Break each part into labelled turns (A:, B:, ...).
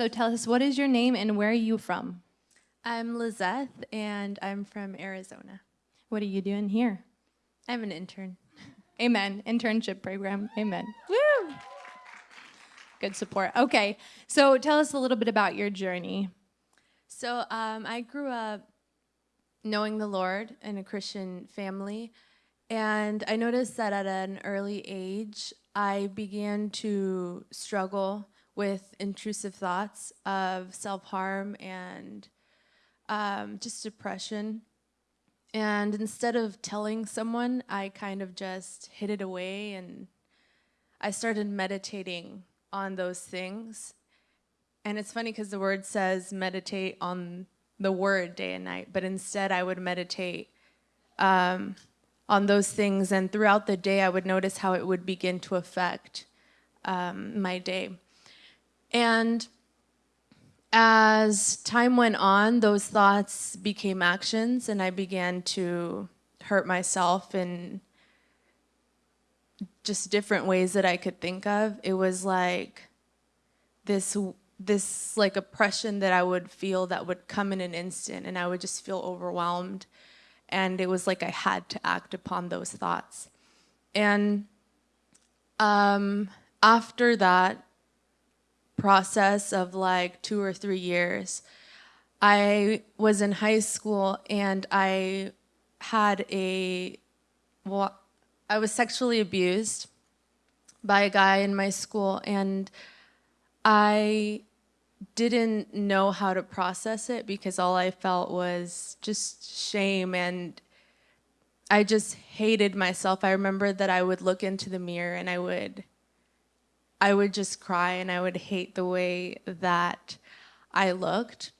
A: So tell us, what is your name and where are you from?
B: I'm Lizeth, and I'm from Arizona.
A: What are you doing here?
B: I'm an intern.
A: Amen. Internship program. Amen. Woo! Good support. Okay, so tell us a little bit about your journey.
B: So um, I grew up knowing the Lord in a Christian family, and I noticed that at an early age, I began to struggle with intrusive thoughts of self harm and um, just depression. And instead of telling someone, I kind of just hid it away and I started meditating on those things. And it's funny because the word says meditate on the word day and night, but instead I would meditate um, on those things. And throughout the day, I would notice how it would begin to affect um, my day. And as time went on, those thoughts became actions, and I began to hurt myself in just different ways that I could think of. It was like this this like oppression that I would feel that would come in an instant, and I would just feel overwhelmed. And it was like I had to act upon those thoughts. And um, after that, process of like two or three years. I was in high school and I had a, well, I was sexually abused by a guy in my school and I didn't know how to process it because all I felt was just shame and I just hated myself. I remember that I would look into the mirror and I would I would just cry and I would hate the way that I looked.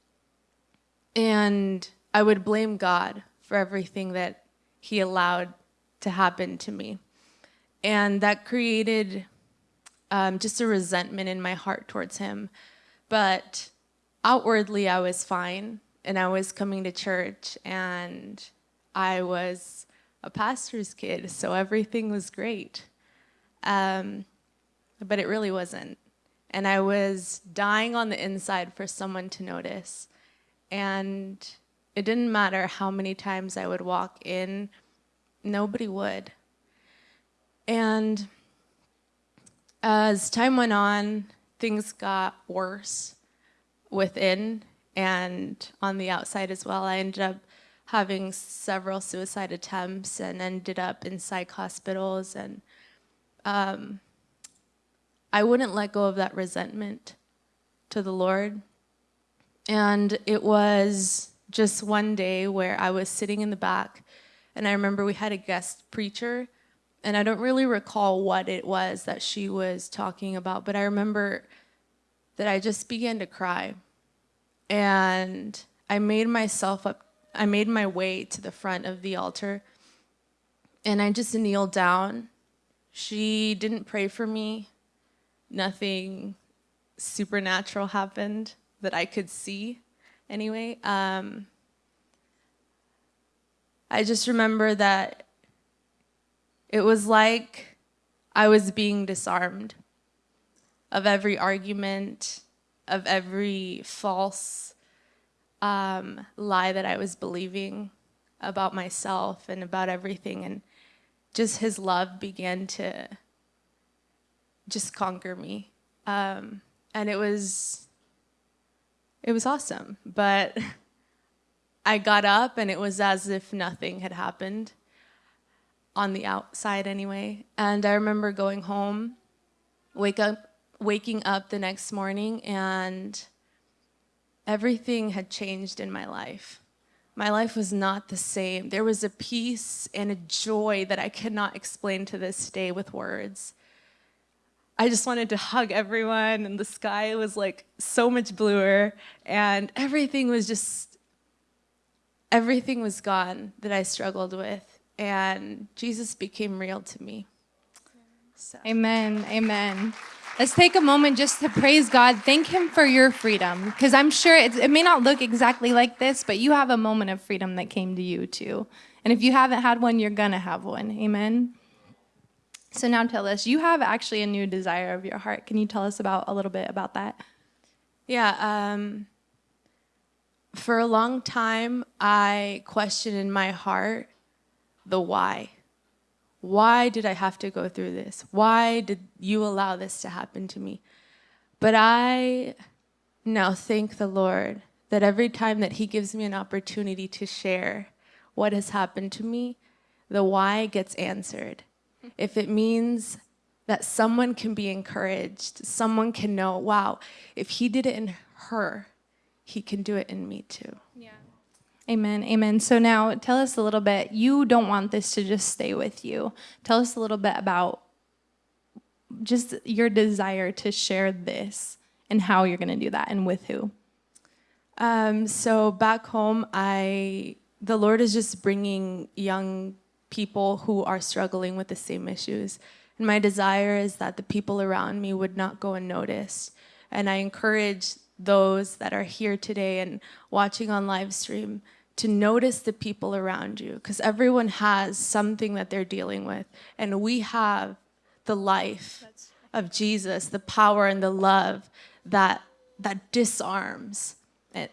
B: And I would blame God for everything that He allowed to happen to me. And that created um, just a resentment in my heart towards Him. But outwardly, I was fine and I was coming to church and I was a pastor's kid, so everything was great. Um, but it really wasn't. And I was dying on the inside for someone to notice. And it didn't matter how many times I would walk in, nobody would. And as time went on, things got worse within and on the outside as well. I ended up having several suicide attempts and ended up in psych hospitals and um, I wouldn't let go of that resentment to the Lord. And it was just one day where I was sitting in the back, and I remember we had a guest preacher, and I don't really recall what it was that she was talking about, but I remember that I just began to cry. And I made myself up, I made my way to the front of the altar, and I just kneeled down. She didn't pray for me nothing supernatural happened that I could see anyway. Um, I just remember that it was like I was being disarmed of every argument, of every false um, lie that I was believing about myself and about everything. And just his love began to just conquer me. Um, and it was, it was awesome. But I got up and it was as if nothing had happened on the outside anyway. And I remember going home, wake up, waking up the next morning and everything had changed in my life. My life was not the same. There was a peace and a joy that I cannot explain to this day with words. I just wanted to hug everyone, and the sky was like so much bluer, and everything was just, everything was gone that I struggled with, and Jesus became real to me.
A: So. Amen. Amen. Let's take a moment just to praise God. Thank Him for your freedom, because I'm sure it may not look exactly like this, but you have a moment of freedom that came to you too. And if you haven't had one, you're going to have one. Amen. So now tell us, you have actually a new desire of your heart. Can you tell us about a little bit about that?
B: Yeah, um, for a long time, I questioned in my heart the why. Why did I have to go through this? Why did you allow this to happen to me? But I now thank the Lord that every time that He gives me an opportunity to share what has happened to me, the why gets answered. If it means that someone can be encouraged, someone can know, wow, if He did it in her, He can do it in me too. Yeah.
A: Amen. Amen. So now tell us a little bit. You don't want this to just stay with you. Tell us a little bit about just your desire to share this and how you're going to do that and with who.
B: Um, so back home, I the Lord is just bringing young people who are struggling with the same issues. And my desire is that the people around me would not go unnoticed. And I encourage those that are here today and watching on live stream to notice the people around you because everyone has something that they're dealing with. And we have the life of Jesus, the power and the love that, that disarms it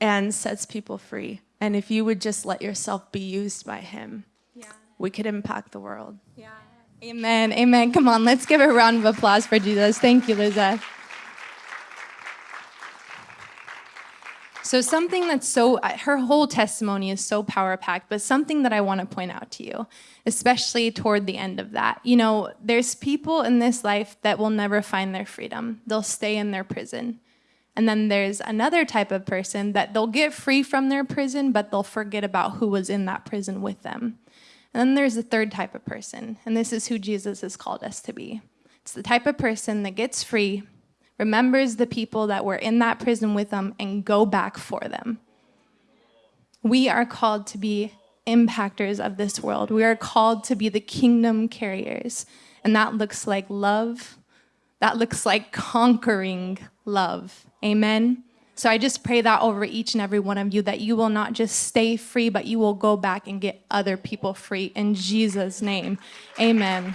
B: and sets people free. And if you would just let yourself be used by him,
A: Yeah.
B: we could impact the world.
A: Yeah. Amen. Amen. Come on, let's give a round of applause for Jesus. Thank you, Lizette. So, something that's so, her whole testimony is so power packed, but something that I want to point out to you, especially toward the end of that. You know, there's people in this life that will never find their freedom, they'll stay in their prison. And then there's another type of person that they'll get free from their prison, but they'll forget about who was in that prison with them. And then there's a third type of person, and this is who Jesus has called us to be. It's the type of person that gets free, remembers the people that were in that prison with them, and go back for them. We are called to be impactors of this world. We are called to be the kingdom carriers. And that looks like love. That looks like conquering love. Amen. So I just pray that over each and every one of you that you will not just stay free, but you will go back and get other people free in Jesus' name. Amen.